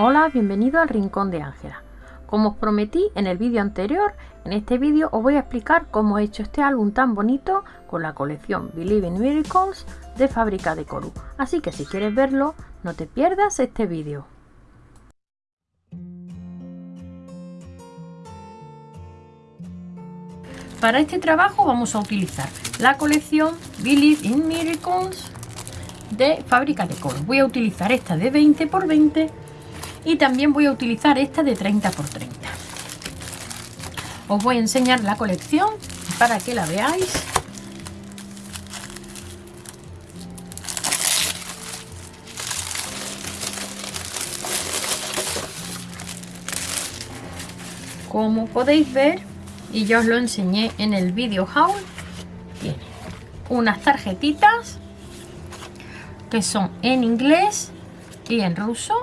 Hola, bienvenido al Rincón de Ángela. Como os prometí en el vídeo anterior, en este vídeo os voy a explicar cómo he hecho este álbum tan bonito con la colección Believe in Miracles de Fábrica de Coru. Así que si quieres verlo, no te pierdas este vídeo. Para este trabajo vamos a utilizar la colección Believe in Miracles de Fábrica de Coru. Voy a utilizar esta de 20 x 20 y también voy a utilizar esta de 30 x 30 os voy a enseñar la colección para que la veáis. Como podéis ver y ya os lo enseñé en el vídeo haul tiene unas tarjetitas que son en inglés y en ruso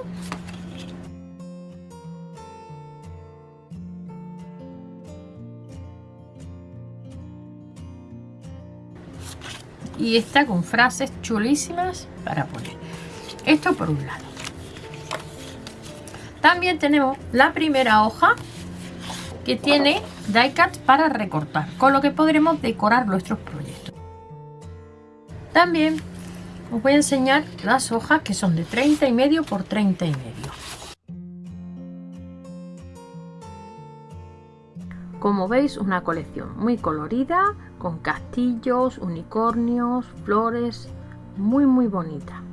y está con frases chulísimas para poner. Esto por un lado. También tenemos la primera hoja que tiene die cut para recortar con lo que podremos decorar nuestros proyectos. También os voy a enseñar las hojas que son de 30 y medio por 30 y medio como veis una colección muy colorida con castillos, unicornios, flores, muy muy bonita.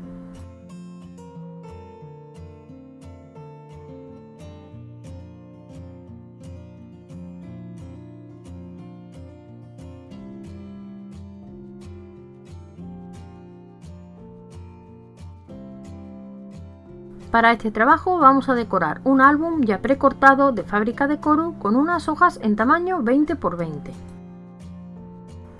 Para este trabajo vamos a decorar un álbum ya precortado de fábrica de Coru con unas hojas en tamaño 20 x 20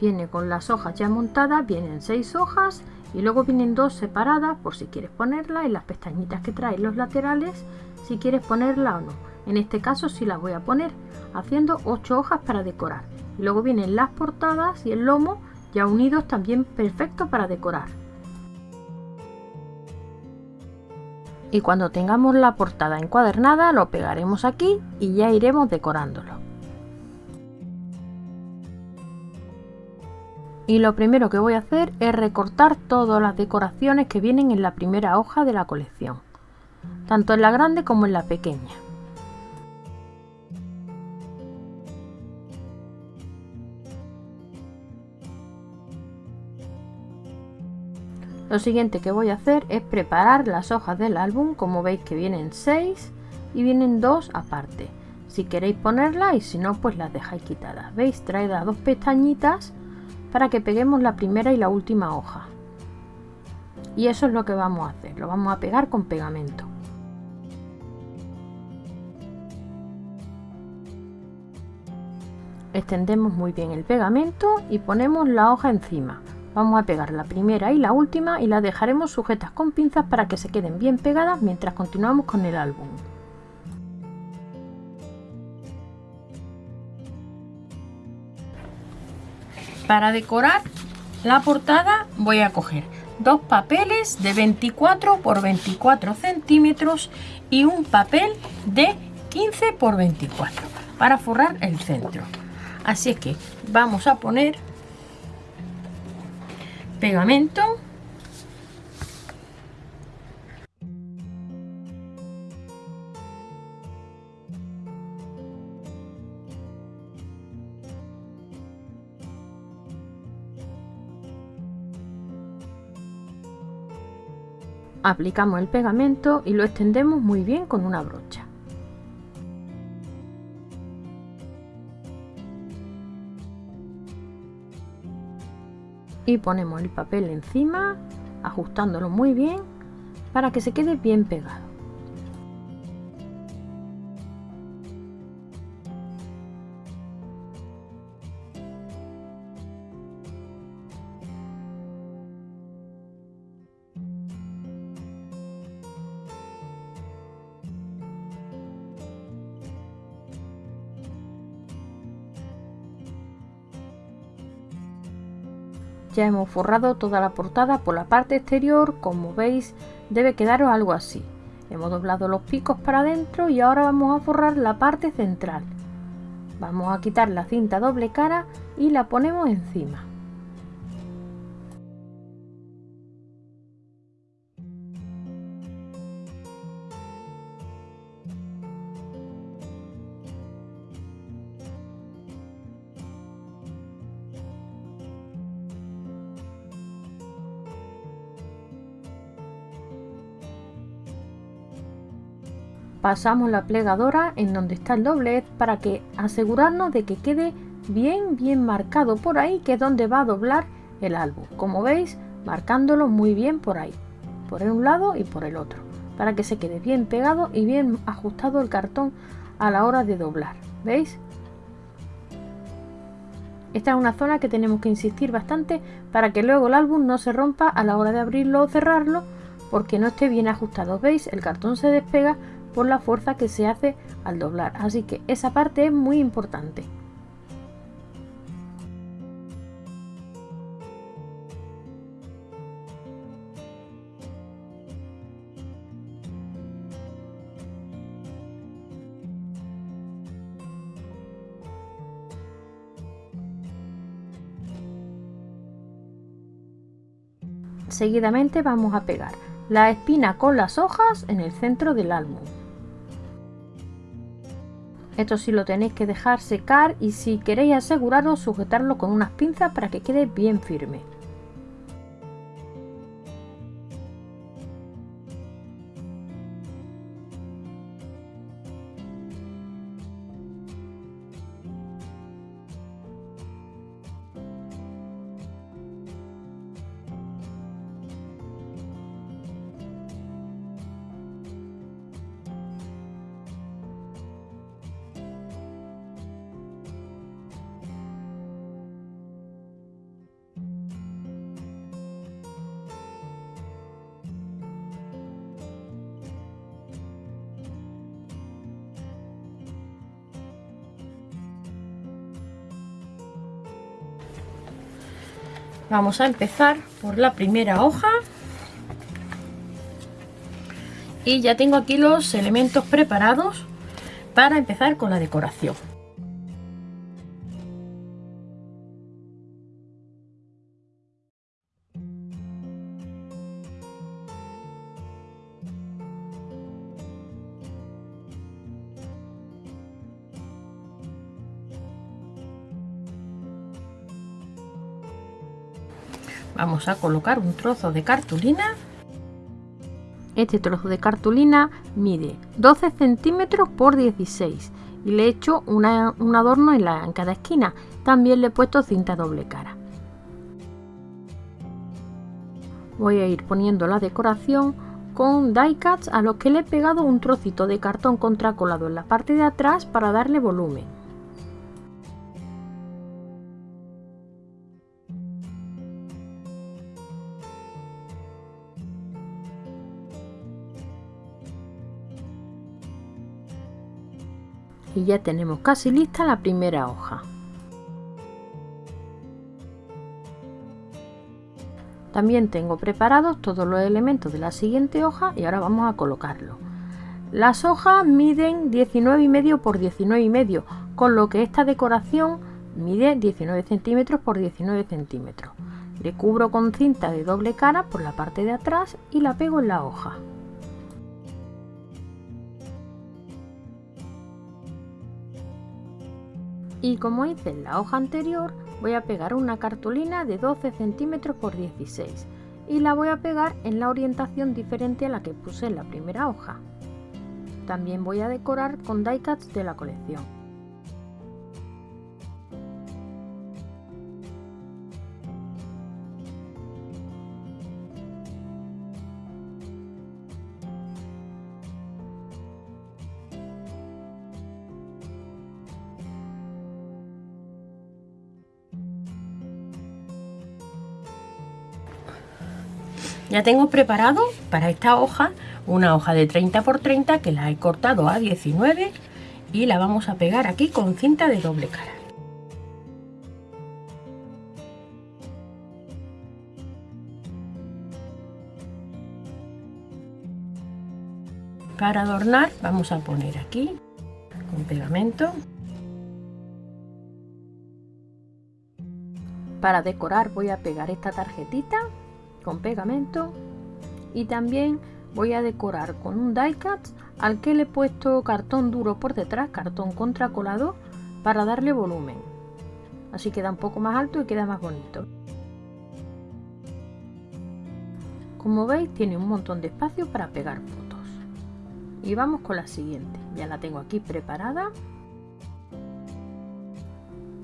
viene con las hojas ya montadas, vienen seis hojas y luego vienen dos separadas por si quieres ponerla y las pestañitas que trae los laterales si quieres ponerla o no. En este caso sí las voy a poner haciendo ocho hojas para decorar. Y luego vienen las portadas y el lomo ya unidos también perfecto para decorar. Y cuando tengamos la portada encuadernada lo pegaremos aquí y ya iremos decorándolo. y lo primero que voy a hacer es recortar todas las decoraciones que vienen en la primera hoja de la colección, tanto en la grande como en la pequeña. Lo siguiente que voy a hacer es preparar las hojas del álbum, como veis que vienen 6 y vienen dos aparte. Si queréis ponerlas y si no pues las dejáis quitadas. ¿Veis? Trae las dos pestañitas para que peguemos la primera y la última hoja y eso es lo que vamos a hacer lo vamos a pegar con pegamento extendemos muy bien el pegamento y ponemos la hoja encima vamos a pegar la primera y la última y las dejaremos sujetas con pinzas para que se queden bien pegadas mientras continuamos con el álbum Para decorar la portada voy a coger dos papeles de 24 por 24 centímetros y un papel de 15 por 24 para forrar el centro. Así es que vamos a poner pegamento Aplicamos el pegamento y lo extendemos muy bien con una brocha. Y ponemos el papel encima, ajustándolo muy bien para que se quede bien pegado. Ya hemos forrado toda la portada por la parte exterior, como veis debe quedaros algo así. Hemos doblado los picos para adentro y ahora vamos a forrar la parte central. Vamos a quitar la cinta doble cara y la ponemos encima. Pasamos la plegadora en donde está el doblez para que asegurarnos de que quede bien bien marcado por ahí que es donde va a doblar el álbum. Como veis marcándolo muy bien por ahí por un lado y por el otro para que se quede bien pegado y bien ajustado el cartón a la hora de doblar. Veis esta es una zona que tenemos que insistir bastante para que luego el álbum no se rompa a la hora de abrirlo o cerrarlo porque no esté bien ajustado. Veis el cartón se despega por la fuerza que se hace al doblar. Así que esa parte es muy importante. Seguidamente vamos a pegar la espina con las hojas en el centro del álbum. Esto sí lo tenéis que dejar secar y si queréis aseguraros sujetarlo con unas pinzas para que quede bien firme. Vamos a empezar por la primera hoja. Y ya tengo aquí los elementos preparados para empezar con la decoración. Vamos a colocar un trozo de cartulina. Este trozo de cartulina mide 12 centímetros por 16 y le he hecho un adorno en, la, en cada esquina. También le he puesto cinta doble cara. Voy a ir poniendo la decoración con die cuts a los que le he pegado un trocito de cartón contracolado en la parte de atrás para darle volumen y ya tenemos casi lista la primera hoja. También tengo preparados todos los elementos de la siguiente hoja y ahora vamos a colocarlo. Las hojas miden 19,5 por 19,5, con lo que esta decoración mide 19 centímetros por 19 centímetros. Le cubro con cinta de doble cara por la parte de atrás y la pego en la hoja. Y como hice en la hoja anterior voy a pegar una cartulina de 12 centímetros por 16 y la voy a pegar en la orientación diferente a la que puse en la primera hoja. También voy a decorar con die cuts de la colección. Ya tengo preparado para esta hoja una hoja de 30 por 30 que la he cortado a 19 y la vamos a pegar aquí con cinta de doble cara. para adornar vamos a poner aquí con pegamento para decorar voy a pegar esta tarjetita con pegamento. Y también voy a decorar con un die cut al que le he puesto cartón duro por detrás cartón contracolado para darle volumen. Así queda un poco más alto y queda más bonito. Como veis tiene un montón de espacio para pegar fotos. Y vamos con la siguiente. Ya la tengo aquí preparada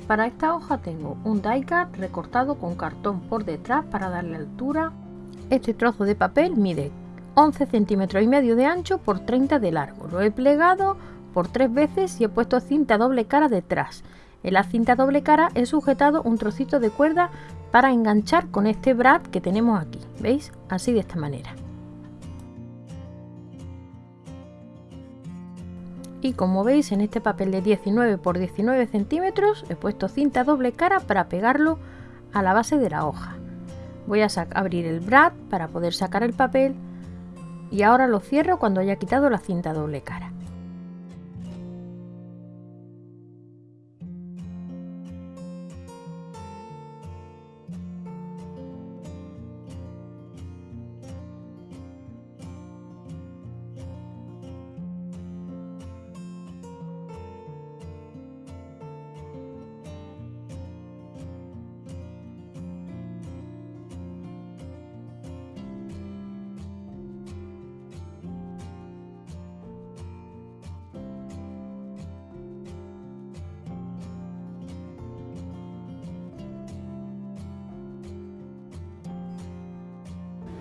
para esta hoja tengo un die cut recortado con cartón por detrás para darle altura. Este trozo de papel mide 11 centímetros y medio de ancho por 30 de largo. Lo he plegado por tres veces y he puesto cinta doble cara detrás. En la cinta doble cara he sujetado un trocito de cuerda para enganchar con este brad que tenemos aquí. Veis así de esta manera y como veis en este papel de 19 por 19 centímetros he puesto cinta doble cara para pegarlo a la base de la hoja. Voy a abrir el brad para poder sacar el papel y ahora lo cierro cuando haya quitado la cinta doble cara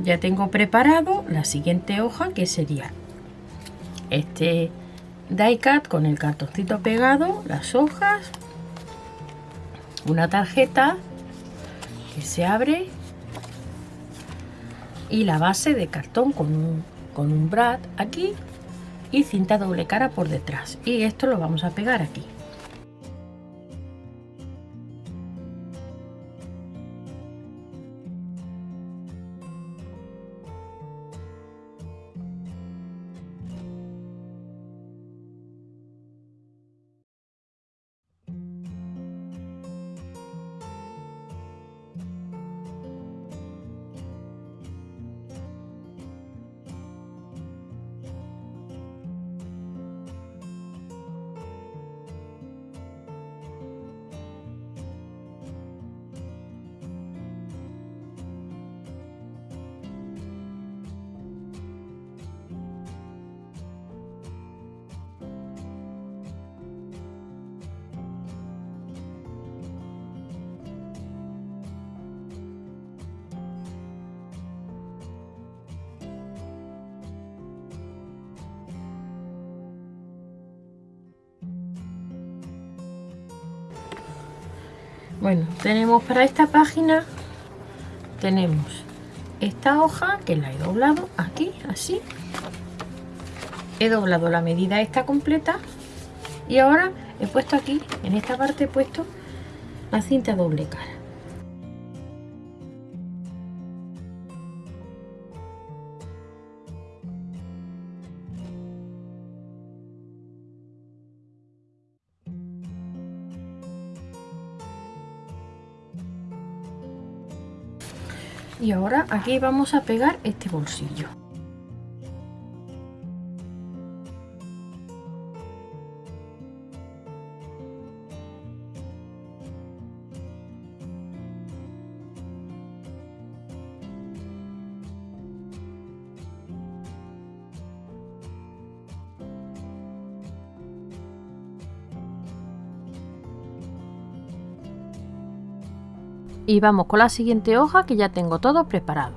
ya tengo preparado la siguiente hoja que sería este die cut con el cartoncito pegado las hojas una tarjeta que se abre y la base de cartón con un, con un brad aquí y cinta doble cara por detrás. Y esto lo vamos a pegar aquí bueno tenemos para esta página tenemos esta hoja que la he doblado aquí así. He doblado la medida esta completa y ahora he puesto aquí en esta parte he puesto la cinta doble cara y ahora aquí vamos a pegar este bolsillo y vamos con la siguiente hoja que ya tengo todo preparado.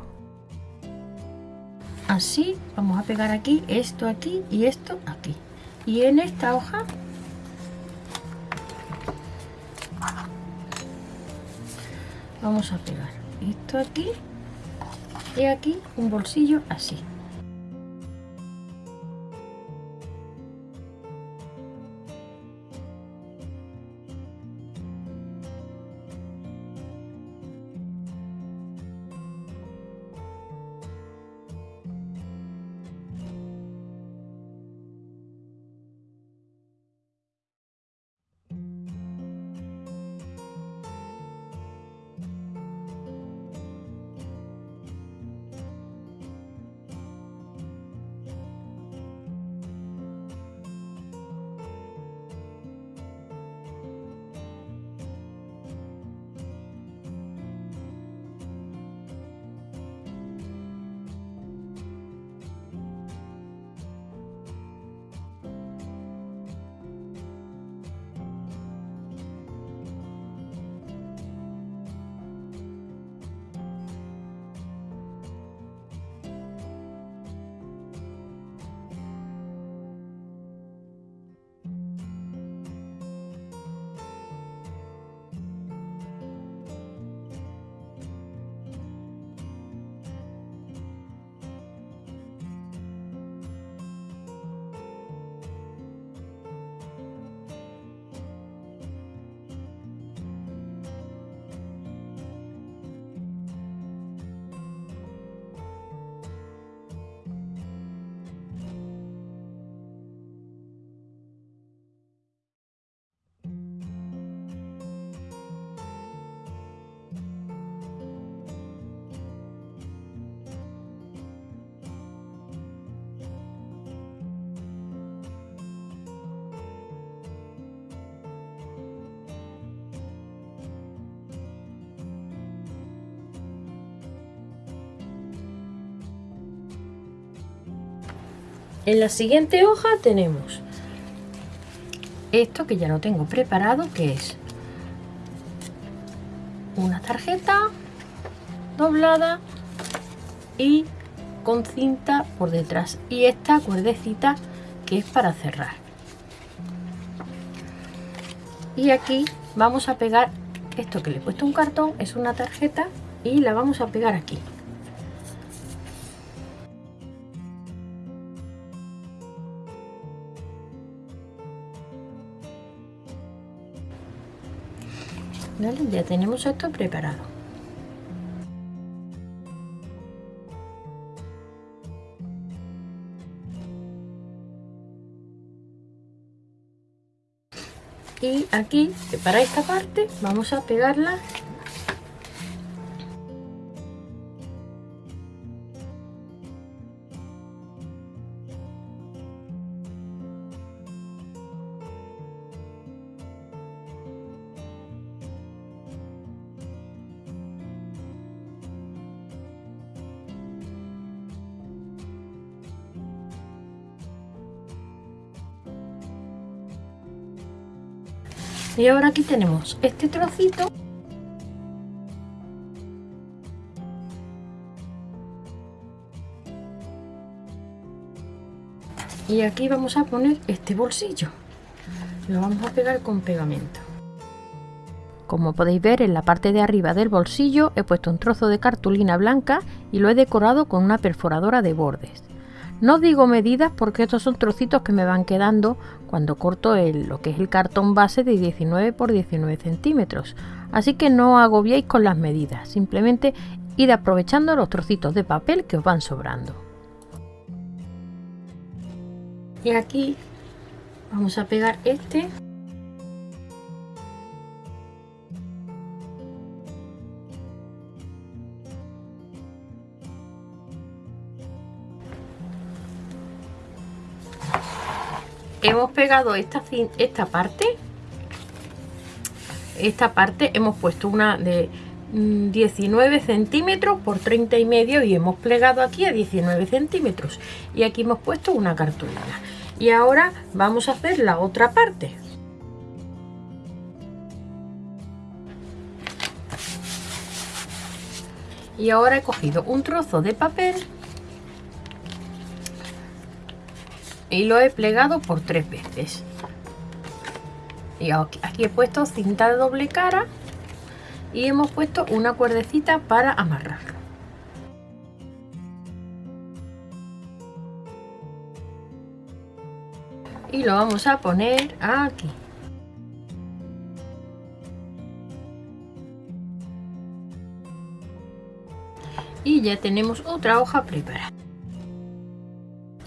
Así vamos a pegar aquí esto aquí y esto aquí. Y en esta hoja vamos a pegar esto aquí y aquí un bolsillo así En la siguiente hoja tenemos esto que ya lo tengo preparado, que es una tarjeta doblada y con cinta por detrás. Y esta cuerdecita que es para cerrar. Y aquí vamos a pegar esto que le he puesto un cartón es una tarjeta y la vamos a pegar aquí ya tenemos esto preparado. Y aquí para esta parte vamos a pegarla y ahora aquí tenemos este trocito. Y aquí vamos a poner este bolsillo. Lo vamos a pegar con pegamento. Como podéis ver en la parte de arriba del bolsillo he puesto un trozo de cartulina blanca y lo he decorado con una perforadora de bordes no digo medidas porque estos son trocitos que me van quedando cuando corto el, lo que es el cartón base de 19 por 19 centímetros. Así que no agobiéis con las medidas, simplemente id aprovechando los trocitos de papel que os van sobrando. Y aquí vamos a pegar este hemos pegado esta, esta parte. Esta parte hemos puesto una de 19 mm, centímetros por 30 y medio y hemos plegado aquí a 19 centímetros. Y aquí hemos puesto una cartulina. Y ahora vamos a hacer la otra parte. Y ahora he cogido un trozo de papel y lo he plegado por tres veces. Y aquí he puesto cinta de doble cara y hemos puesto una cuerdecita para amarrarlo y lo vamos a poner aquí. Y ya tenemos otra hoja preparada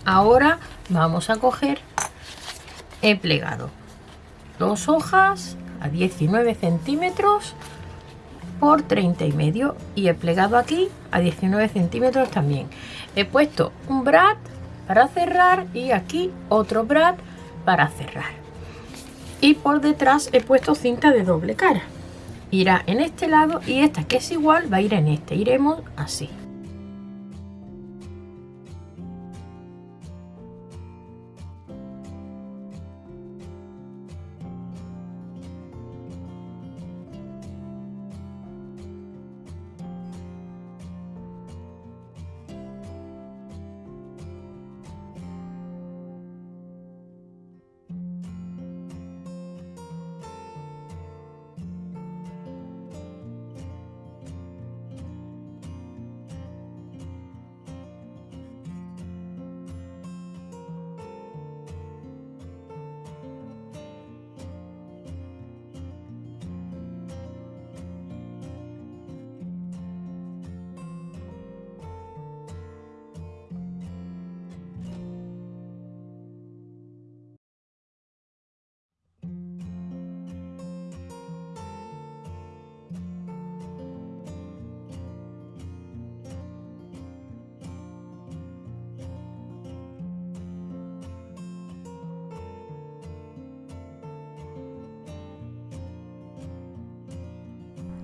ahora vamos a coger he plegado. Dos hojas a 19 centímetros por 30 y medio y he plegado aquí a 19 centímetros también. He puesto un brad para cerrar y aquí otro brad para cerrar. Y por detrás he puesto cinta de doble cara. Irá en este lado y esta que es igual va a ir en este. Iremos así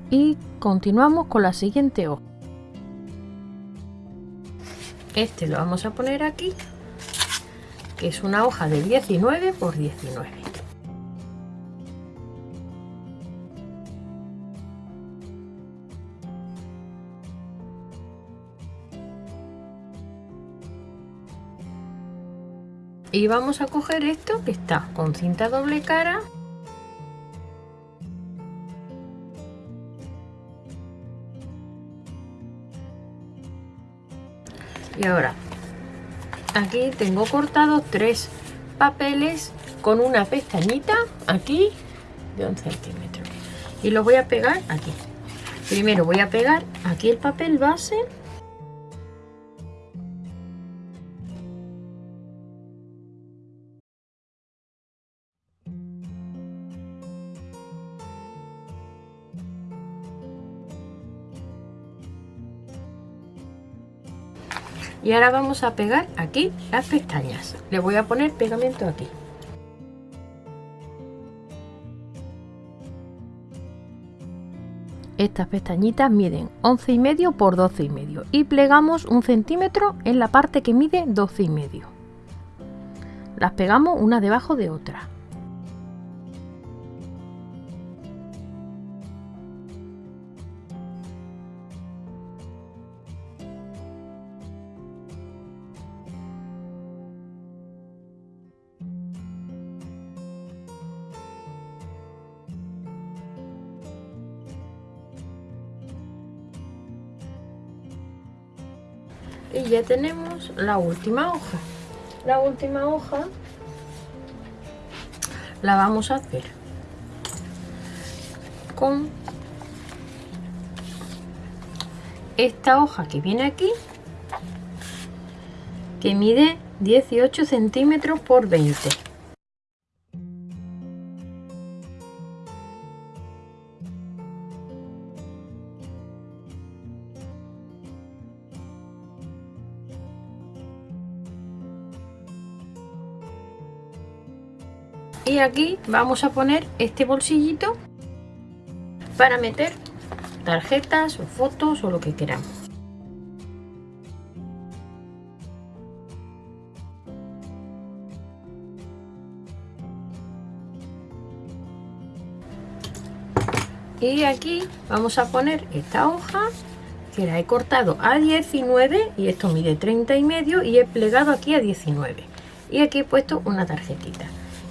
y continuamos con la siguiente hoja. Este lo vamos a poner aquí que es una hoja de 19 por 19 y vamos a coger esto que está con cinta doble cara y ahora aquí tengo cortados tres papeles con una pestañita aquí de un centímetro y los voy a pegar aquí. Primero voy a pegar aquí el papel base y ahora vamos a pegar aquí las pestañas. Le voy a poner pegamento aquí. Estas pestañitas miden 11 y medio por 12 y medio y plegamos un centímetro en la parte que mide 12 y medio. Las pegamos una debajo de otra y ya tenemos la última hoja. La última hoja la vamos a hacer con esta hoja que viene aquí que mide 18 centímetros por 20 aquí vamos a poner este bolsillito para meter tarjetas o fotos o lo que queramos. Y aquí vamos a poner esta hoja que la he cortado a 19 y esto mide 30 y medio y he plegado aquí a 19 y aquí he puesto una tarjetita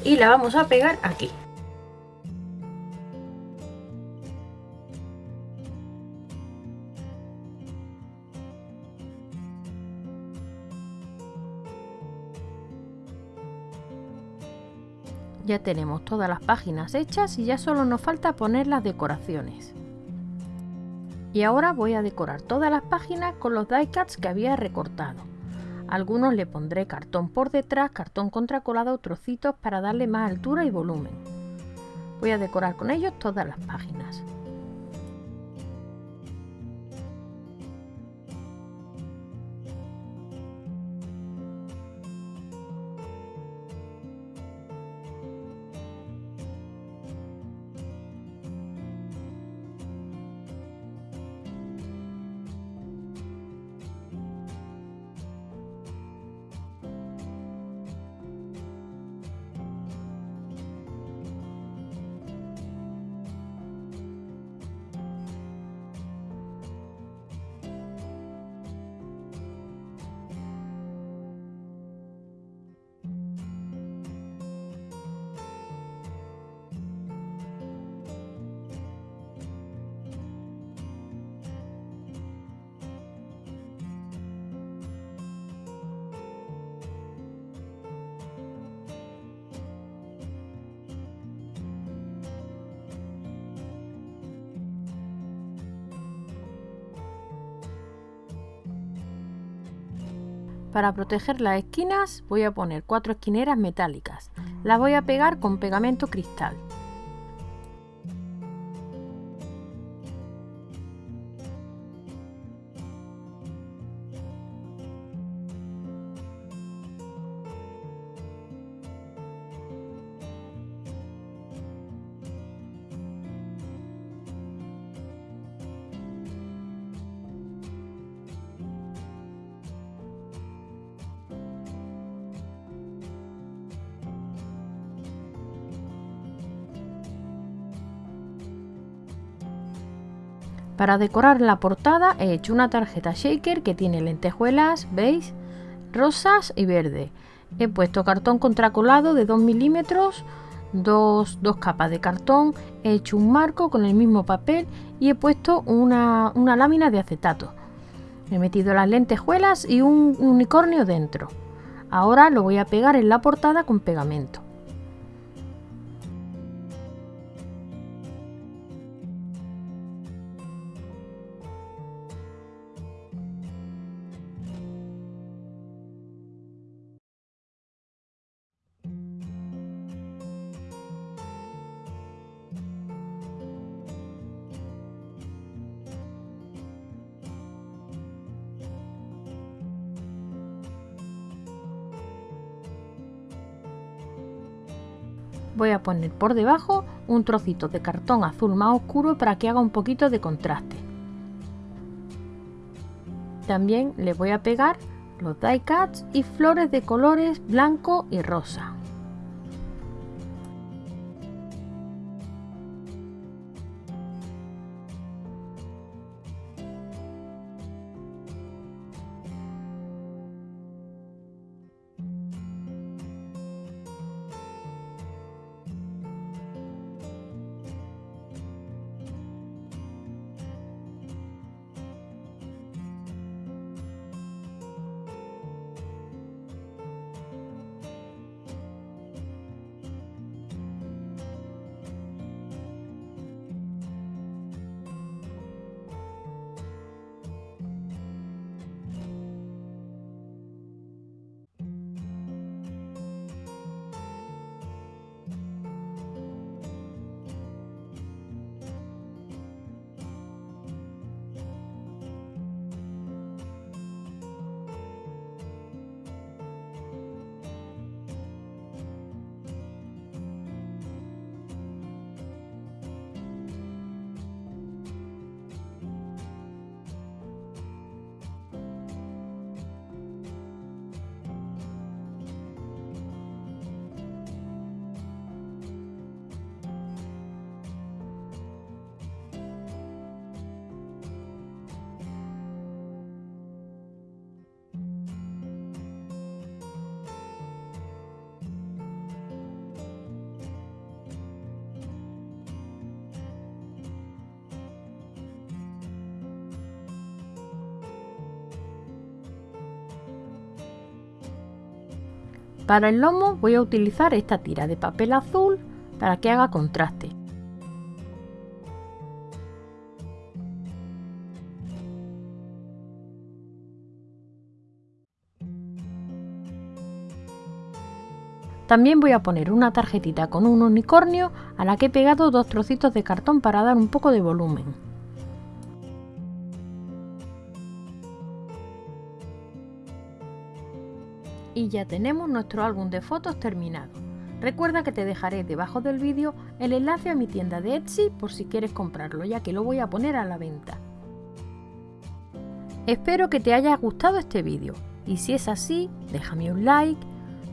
y la vamos a pegar aquí Ya tenemos todas las páginas hechas y ya solo nos falta poner las decoraciones. Y ahora voy a decorar todas las páginas con los die cuts que había recortado. Algunos le pondré cartón por detrás, cartón contracolado, trocitos para darle más altura y volumen. Voy a decorar con ellos todas las páginas. Para proteger las esquinas voy a poner cuatro esquineras metálicas. Las voy a pegar con pegamento cristal. Para decorar la portada he hecho una tarjeta shaker que tiene lentejuelas, veis, rosas y verde. He puesto cartón contracolado de 2 milímetros, dos, capas de cartón, he hecho un marco con el mismo papel y he puesto una, una lámina de acetato. He metido las lentejuelas y un unicornio dentro. Ahora lo voy a pegar en la portada con pegamento. Voy a poner por debajo un trocito de cartón azul más oscuro para que haga un poquito de contraste. También le voy a pegar los die cuts y flores de colores blanco y rosa. Para el lomo voy a utilizar esta tira de papel azul para que haga contraste. También voy a poner una tarjetita con un unicornio a la que he pegado dos trocitos de cartón para dar un poco de volumen. Y ya tenemos nuestro álbum de fotos terminado. Recuerda que te dejaré debajo del vídeo el enlace a mi tienda de Etsy por si quieres comprarlo, ya que lo voy a poner a la venta. Espero que te haya gustado este vídeo y si es así, déjame un like,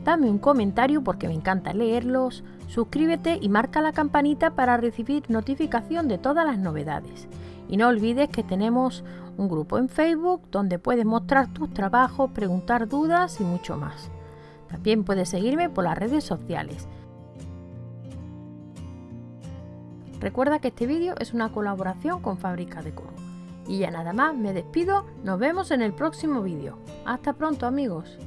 dame un comentario porque me encanta leerlos, suscríbete y marca la campanita para recibir notificación de todas las novedades. Y no olvides que tenemos un grupo en Facebook donde puedes mostrar tus trabajos, preguntar dudas y mucho más. También puedes seguirme por las redes sociales. Recuerda que este vídeo es una colaboración con Fábrica de Coro. Y ya nada más, me despido, nos vemos en el próximo vídeo. Hasta pronto amigos.